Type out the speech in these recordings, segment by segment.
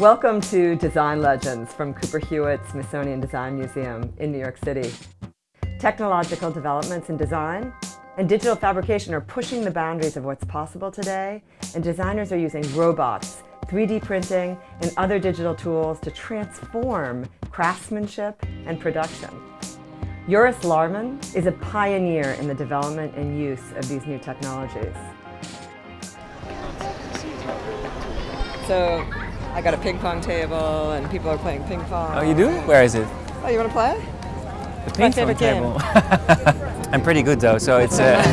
Welcome to Design Legends from Cooper Hewitt Smithsonian Design Museum in New York City. Technological developments in design and digital fabrication are pushing the boundaries of what's possible today, and designers are using robots, 3D printing, and other digital tools to transform craftsmanship and production. Joris Laarman is a pioneer in the development and use of these new technologies. So I got a ping pong table and people are playing ping pong. Oh, you do? Where is it? Oh, you want to play? The ping pong table. I'm pretty good though, so it's. Uh...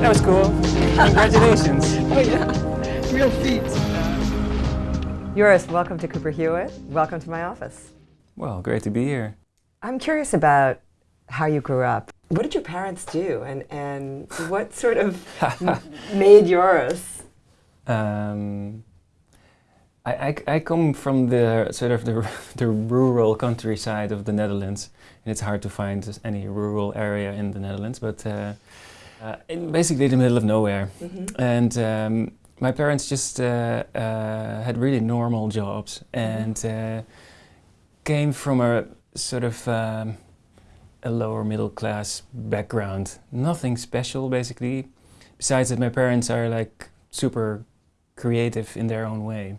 that was cool. Congratulations. oh yeah, real feat. Joris, welcome to Cooper Hewitt. Welcome to my office. Well, great to be here. I'm curious about how you grew up. What did your parents do and, and what sort of made yours? Um, I, I, I, come from the sort of the, the rural countryside of the Netherlands and it's hard to find any rural area in the Netherlands but uh, uh, in basically the middle of nowhere mm -hmm. and um, my parents just uh, uh had really normal jobs and mm -hmm came from a sort of um, a lower middle class background. Nothing special basically, besides that my parents are like super creative in their own way.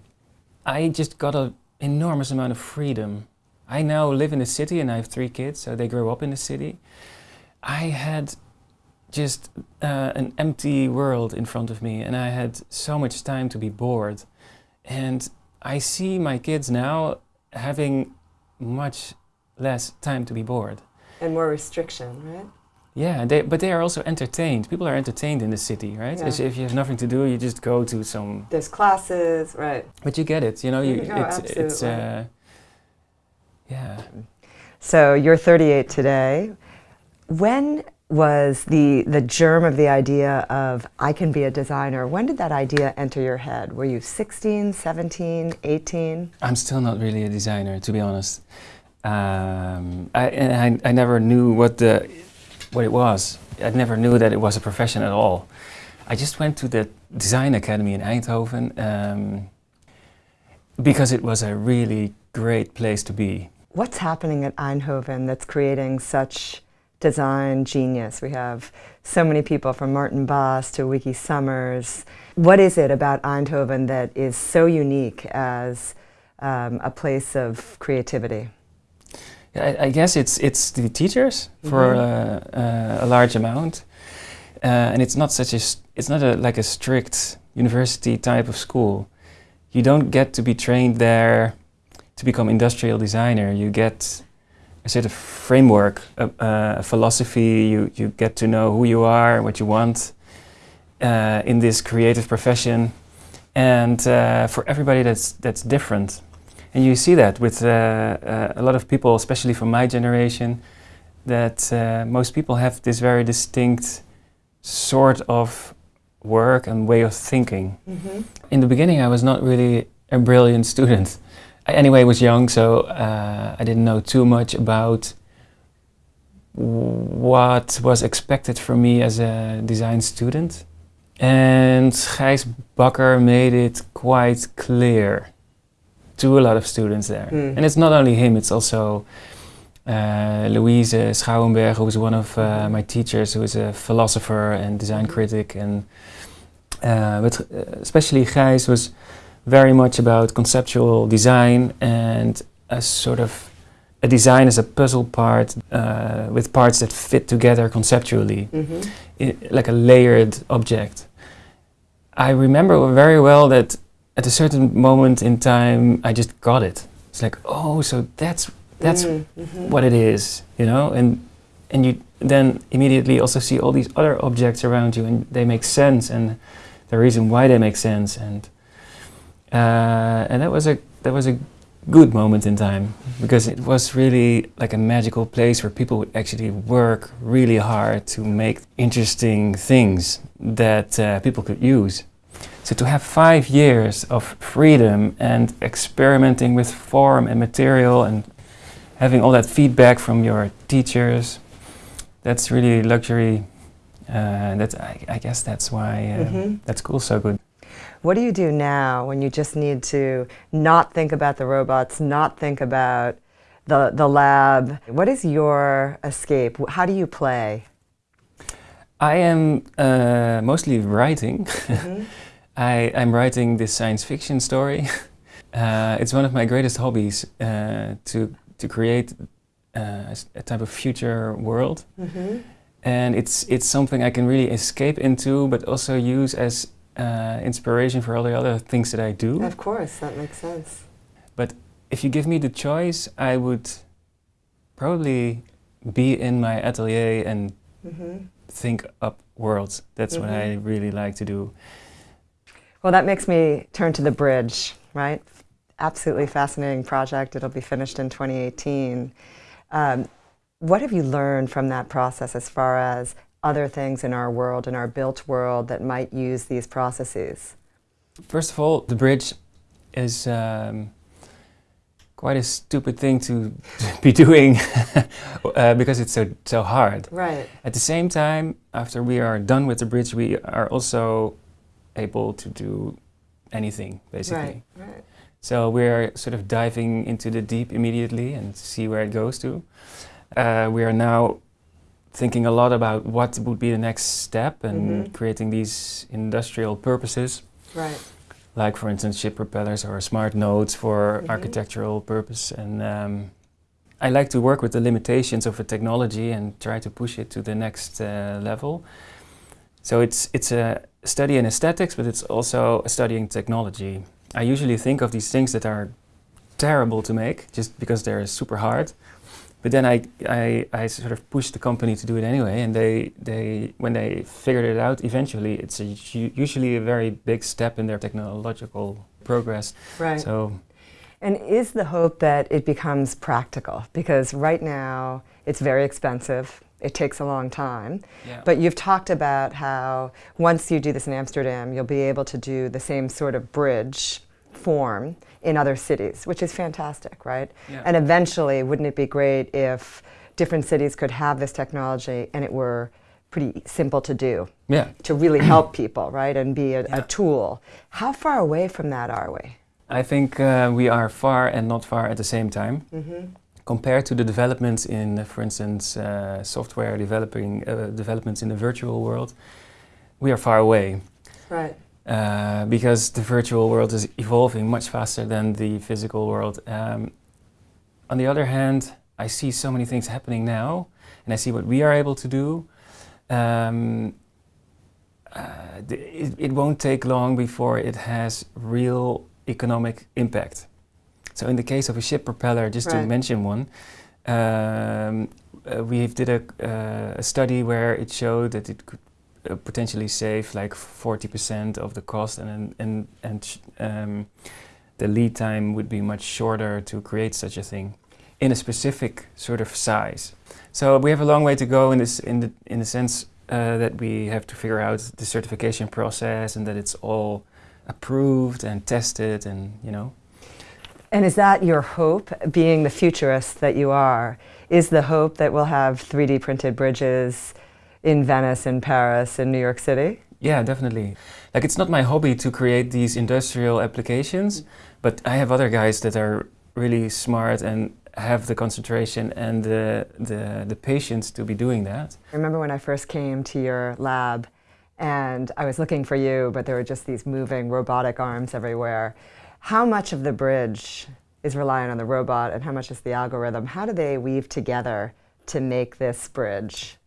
I just got an enormous amount of freedom. I now live in the city and I have three kids, so they grew up in the city. I had just uh, an empty world in front of me and I had so much time to be bored. And I see my kids now having much less time to be bored. And more restriction, right? Yeah, they, but they are also entertained. People are entertained in the city, right? Yeah. if you have nothing to do, you just go to some... There's classes, right. But you get it, you know, you, oh, it's, it's uh, yeah. So you're 38 today. When was the, the germ of the idea of I can be a designer. When did that idea enter your head? Were you 16, 17, 18? I'm still not really a designer, to be honest. Um, I, I, I never knew what, the, what it was. I never knew that it was a profession at all. I just went to the design academy in Eindhoven um, because it was a really great place to be. What's happening at Eindhoven that's creating such design genius. We have so many people from Maarten Baas to Wieki Somers. What is it about Eindhoven that is so unique as um, a place of creativity? I, I, guess it's it's the teachers for mm -hmm. uh, uh, a large amount, uh, and it's not such a it's not a like a strict university type of school. You don't get to be trained there to become industrial designer. You get a sort of framework, a, a, philosophy, you, you get to know who you are, and what you want uh, in this creative profession. And uh, for everybody that's, that's different. And you see that with uh, uh a lot of people, especially from my generation, that uh, most people have this very distinct sort of work and way of thinking. Mm -hmm. In the beginning I was not really a brilliant student. I anyway was young, so uh, I didn't know too much about what was expected from me as a design student. And Gijs Bakker made it quite clear to a lot of students there. Mm. And it's not only him, it's also uh, Louise Schouwenberg, who was one of uh, my teachers, who is a philosopher and design critic. And uh, but uh, especially Gijs was very much about conceptual design and a sort of a design as a puzzle part uh, with parts that fit together conceptually, mm -hmm. like a layered object. I remember very well that at a certain moment in time, I just got it. It's like, oh, so that's that's mm -hmm. what it is, you know, and and you then immediately also see all these other objects around you, and they make sense, and the reason why they make sense, and uh, and that was a that was a good moment in time because it was really like a magical place where people would actually work really hard to make interesting things that uh, people could use. So to have five years of freedom and experimenting with form and material and having all that feedback from your teachers, that's really luxury. Uh, that's I, I, guess that's why uh, mm-hmm. that school's so good. What do you do now when you just need to not think about the robots, not think about the the lab? What is your escape? How do you play? I am uh, mostly writing. Mm-hmm. I, am writing this science fiction story. Uh, it's one of my greatest hobbies uh, to to create uh, a type of future world, mm-hmm. and it's it's something I can really escape into, but also use as uh, inspiration for all the other things that I do. Of course, that makes sense. But if you give me the choice, I would probably be in my atelier and mm-hmm. think up worlds. That's mm-hmm. what I mm-hmm. really like to do. Well, that makes me turn to the bridge, right? absolutely fascinating project. It'll be finished in 2018. Um, what have you learned from that process as far as other things in our world, in our built world, that might use these processes? First of all, the bridge is um, quite a stupid thing to, be doing uh, because it's so so hard. Right. At the same time, after we are done with the bridge, we are also able to do anything basically. Right. Right. So we're sort of diving into the deep immediately and see where it goes to. Uh, we are now thinking a lot about what would be the next step and mm-hmm. creating these industrial purposes. Right. Like, for instance, ship propellers or smart nodes for mm-hmm. architectural purpose. And um, I like to work with the limitations of a technology and try to push it to the next uh, level. So it's it's a study in aesthetics, but it's also a study in technology. I usually think of these things that are terrible to make just because they're super hard. But then I, I, I sort of pushed the company to do it anyway, and they, they when they figured it out, eventually it's a, usually a very big step in their technological progress. Right. So, and is the hope that it becomes practical? Because right now it's very expensive. It takes a long time. Yeah. But you've talked about how once you do this in Amsterdam, you'll be able to do the same sort of bridge form in other cities, which is fantastic, right? Yeah. And eventually, wouldn't it be great if different cities could have this technology and it were pretty simple to do? Yeah. To really help people, right? And be a, yeah. a, tool. How far away from that are we? I think uh, we are far and not far at the same time. Mm-hmm. Compared to the developments in, for instance, uh, software developing uh, developments in the virtual world, we are far away. Right. Uh, because the virtual world is evolving much faster than the physical world. Um, on the other hand, I see so many things happening now, and I see what we are able to do. Um, uh, it, it, won't take long before it has real economic impact. So, in the case of a ship propeller, just right. to mention one, um, uh, we did a, uh, a, study where it showed that it could uh, potentially save like 40% of the cost and and and um, the lead time would be much shorter to create such a thing in a specific sort of size. So we have a long way to go in this in the in the sense uh, that we have to figure out the certification process and that it's all approved and tested and you know. And is that your hope, being the futurist that you are? Is the hope that we'll have 3D printed bridges? In Venice, in Paris, in New York City? Yeah, definitely. Like it's not my hobby to create these industrial applications, but I have other guys that are really smart and have the concentration and the, the, the patience to be doing that. I remember when I first came to your lab and I was looking for you, but there were just these moving robotic arms everywhere. How much of the bridge is reliant on the robot and how much is the algorithm? How do they weave together to make this bridge?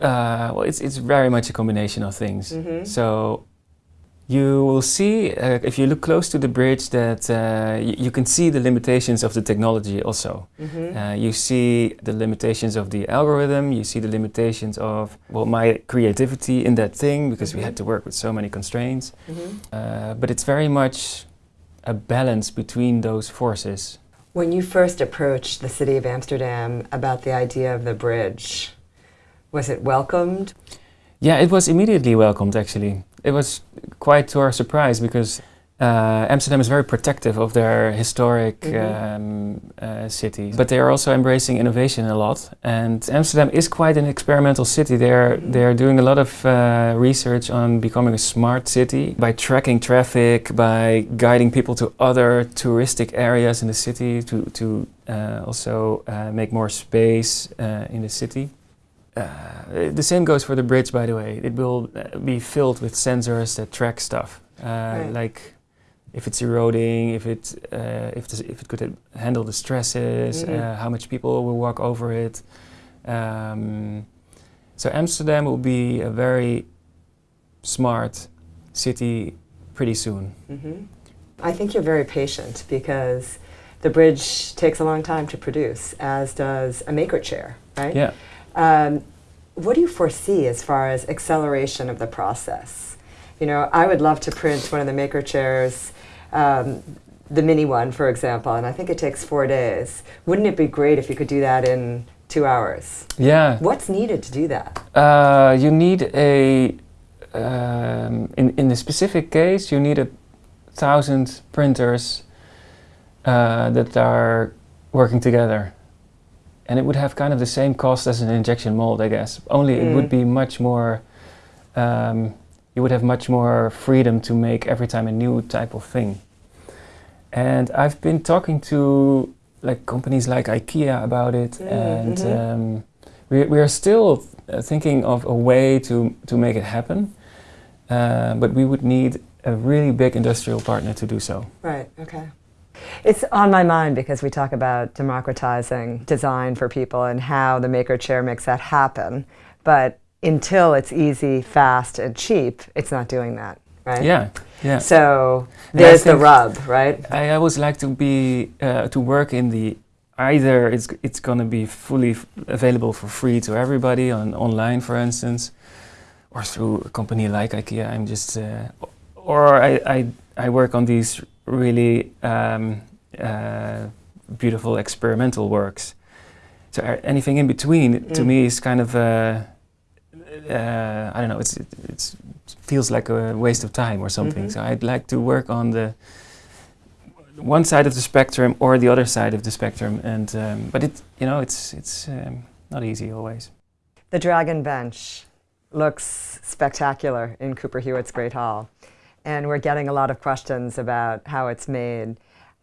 Uh, well, it's, it's very much a combination of things. Mm-hmm. So you will see, uh, if you look close to the bridge, that uh, you can see the limitations of the technology also. Mm-hmm. Uh, you see the limitations of the algorithm, you see the limitations of, well, my creativity in that thing, because mm-hmm. we had to work with so many constraints. Mm-hmm. Uh, but it's very much a balance between those forces. When you first approached the city of Amsterdam about the idea of the bridge, was it welcomed? Yeah, it was immediately welcomed actually. It was quite to our surprise because uh, Amsterdam is very protective of their historic Mhm. um, uh, cities, but they are also embracing innovation a lot. And Amsterdam is quite an experimental city. They're Mhm. they're doing a lot of uh, research on becoming a smart city by tracking traffic, by guiding people to other touristic areas in the city to to uh, also uh, make more space uh, in the city. Uh, the same goes for the bridge, by the way. It will uh, be filled with sensors that track stuff, uh, Right. like if it's eroding, if it uh, if, the, if it could handle the stresses, Mhm. uh, how much people will walk over it. Um, so Amsterdam will be a very smart city pretty soon. hmm I think you're very patient because the bridge takes a long time to produce, as does a maker chair, right? Yeah. Um, what do you foresee as far as acceleration of the process? You know, I would love to print one of the maker chairs, um, the mini one, for example, and I think it takes four days. Wouldn't it be great if you could do that in two hours? Yeah. What's needed to do that? Uh, you need a um, in in the specific case you need a thousand printers uh, that are working together, and it would have kind of the same cost as an injection mold, I guess. Only it would Mm. be much more. Um, you would have much more freedom to make every time a new type of thing. And I've been talking to like companies like IKEA about it, Mm, and mhm. um, we, we are still uh, thinking of a way to, to make it happen, uh, but we would need a really big industrial partner to do so. Right, okay. It's on my mind because we talk about democratizing design for people and how the maker chair makes that happen. But until it's easy, fast, and cheap, it's not doing that, right? Yeah, yeah. So there's the rub, right? I always like to be uh, to work in the either it's it's gonna be fully f- available for free to everybody on online, for instance, or through a company like IKEA. I'm just uh, or I, I I work on these really um, uh, beautiful experimental works. So anything in between to Mm. me is kind of uh, uh, I don't know. It's it, it's feels like a waste of time or something. Mhm. So I'd like to work on the one side of the spectrum or the other side of the spectrum, and um, but it you know it's it's um, not easy always. The Dragon Bench looks spectacular in Cooper Hewitt's Great Hall. And we're getting a lot of questions about how it's made.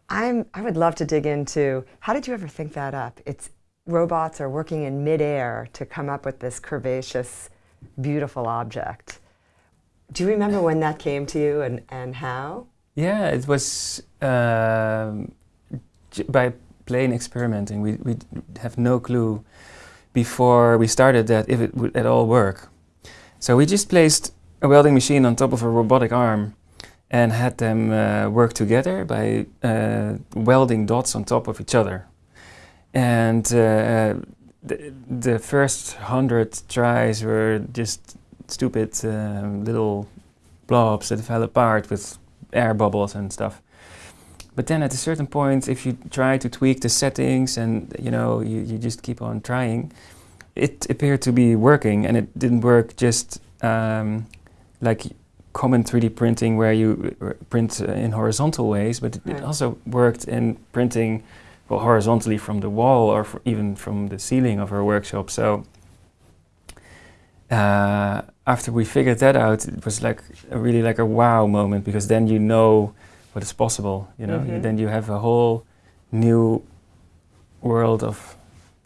I'm, I would love to dig into how did you ever think that up? It's robots are working in midair to come up with this curvaceous, beautiful object. Do you remember when that came to you and, and how? Yeah, it was um, j- by plain experimenting. We we have no clue before we started that if it would at all work. So we just placed a welding machine on top of a robotic arm and had them uh, work together by uh, welding dots on top of each other. And uh, the, the first hundred tries were just stupid um, little blobs that fell apart with air bubbles and stuff. But then at a certain point, if you try to tweak the settings and you know you, you just keep on trying, it appeared to be working, and it didn't work just um, like common 3D printing where you uh, print uh, in horizontal ways, but it, Right. it also worked in printing well, horizontally from the wall or even from the ceiling of our workshop. So uh, after we figured that out, it was like a really like a wow moment because then you know what is possible. You know, Mhm. then you have a whole new world of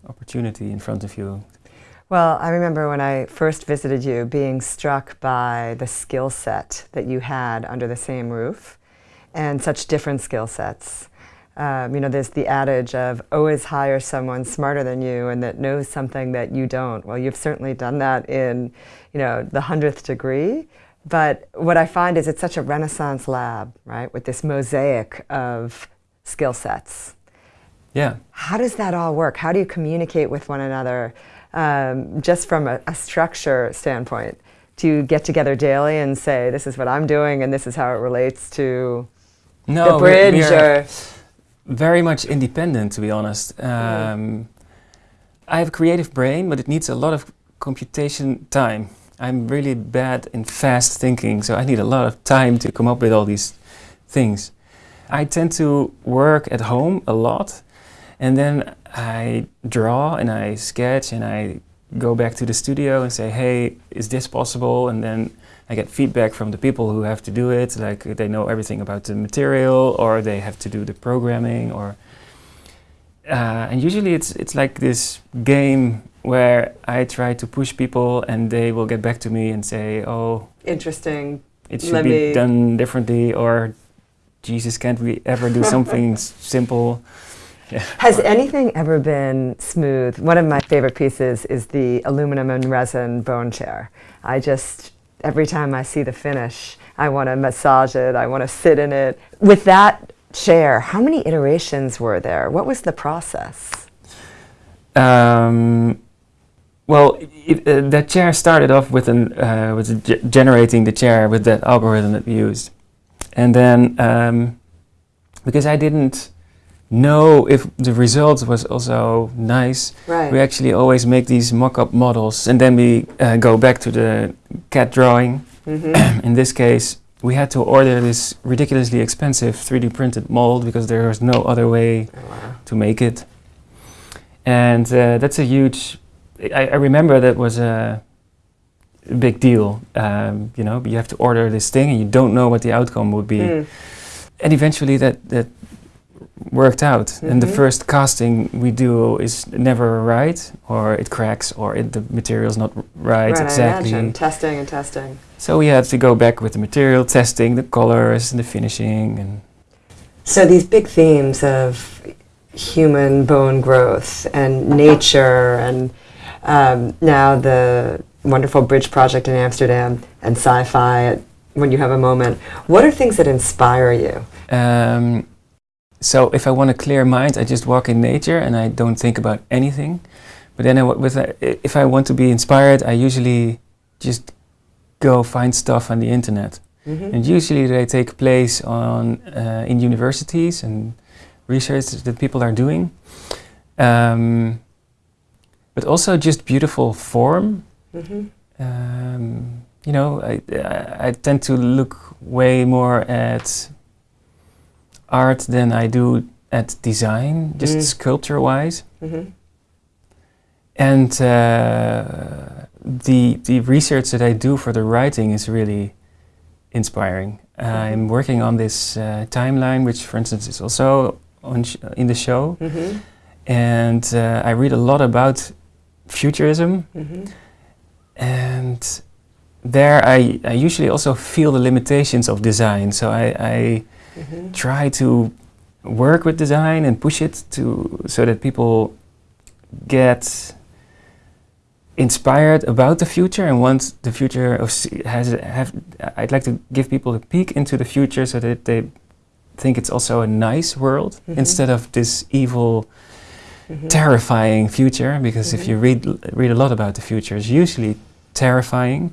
opportunity in front of you. Well, I remember when I first visited you being struck by the skill set that you had under the same roof and such different skill sets. Um, you know, there's the adage of always hire someone smarter than you and that knows something that you don't. Well, you've certainly done that in, you know, the hundredth degree. But what I find is it's such a renaissance lab, right, with this mosaic of skill sets. Yeah. How does that all work? How do you communicate with one another um, just from a, a structure standpoint? to get together daily and say, this is what I'm doing and this is how it relates to No, the bridge? we're or, very much independent, to be honest. Um, I have a creative brain, but it needs a lot of computation time. I'm really bad in fast thinking, so I need a lot of time to come up with all these things. I tend to work at home a lot and then I draw and I sketch and I go back to the studio and say, hey, is this possible? And then I get feedback from the people who have to do it, like they know everything about the material or they have to do the programming or uh, and usually it's it's like this game where I try to push people and they will get back to me and say, oh, interesting. It should be done differently or Jesus, can't we ever do something simple? Has anything ever been smooth? One of my favorite pieces is the aluminum and resin bone chair. I just, every time I see the finish, I want to massage it, I want to sit in it. With that chair, how many iterations were there? What was the process? Um, well, it, uh, that chair started off with, an, uh, with generating the chair with that algorithm that we used. And then, um, because I didn't know if the result was also nice, right. we actually always make these mock-up models and then we uh, go back to the CAD drawing. Mm -hmm. In this case, we had to order this ridiculously expensive 3D printed mold because there was no other way oh, wow. to make it. And uh, that's a huge, I, I, remember that was a big deal. Um, you know, you have to order this thing and you don't know what the outcome would be. Mm. And eventually that, that worked out. Mm -hmm. And the mm-hmm. first casting we do is never right, or it cracks, or it, the material's not right, right exactly. Testing and testing. So we had to go back with the material, testing the colors and the finishing. and. So these big themes of human bone growth and nature and um, now the wonderful bridge project in Amsterdam and sci-fi when you have a moment. What are things that inspire you? Um, so if I want a clear mind, I just walk in nature and I don't think about anything. But then I, with a, if I want to be inspired, I usually just go find stuff on the internet. Mm -hmm. And usually they take place on, uh, in universities and research that people are doing. Um, but also just beautiful form. Mm -hmm. um, you know, I, I, I tend to look way more at art than I do at design, just mm. sculpture-wise. Mm -hmm. And uh, the the research that I do for the writing is really inspiring. Uh. I'm working on this uh, timeline, which, for instance, is also on in the show, mm -hmm. and uh, I read a lot about futurism, -hmm. and there I, I usually also feel the limitations of design. So I, I mm -hmm. try to work with design and push it to so that people get inspired about the future and want the future of has have I'd like to give people a peek into the future so that they think it's also a nice world mm -hmm. instead of this evil mm -hmm. terrifying future because if you read read a lot about the future it's usually terrifying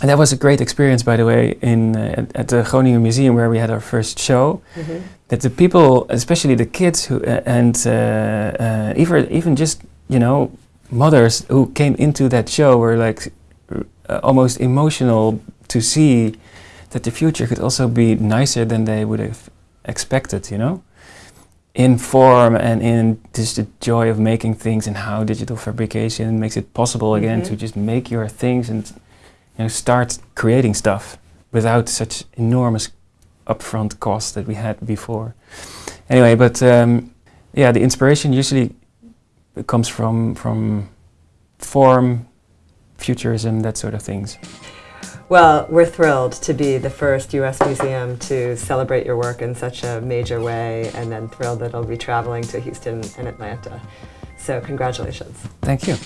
and that was a great experience, by the way, in uh, at, at, the Groningen Museum where we had our first show. Mm -hmm. That the people, especially the kids, who uh, and uh, uh, even even just you know mothers who came into that show were like uh, almost emotional to see that the future could also be nicer than they would have expected. You know, in form and in just the joy of making things and how digital fabrication makes it possible again mm -hmm. to just make your things and you know, start creating stuff without such enormous upfront costs that we had before. Anyway, but um, yeah, the inspiration usually comes from from form, futurism, that sort of things. Well, we're thrilled to be the first U.S. museum to celebrate your work in such a major way, and then thrilled that it'll be traveling to Houston and Atlanta. So congratulations. Thank you.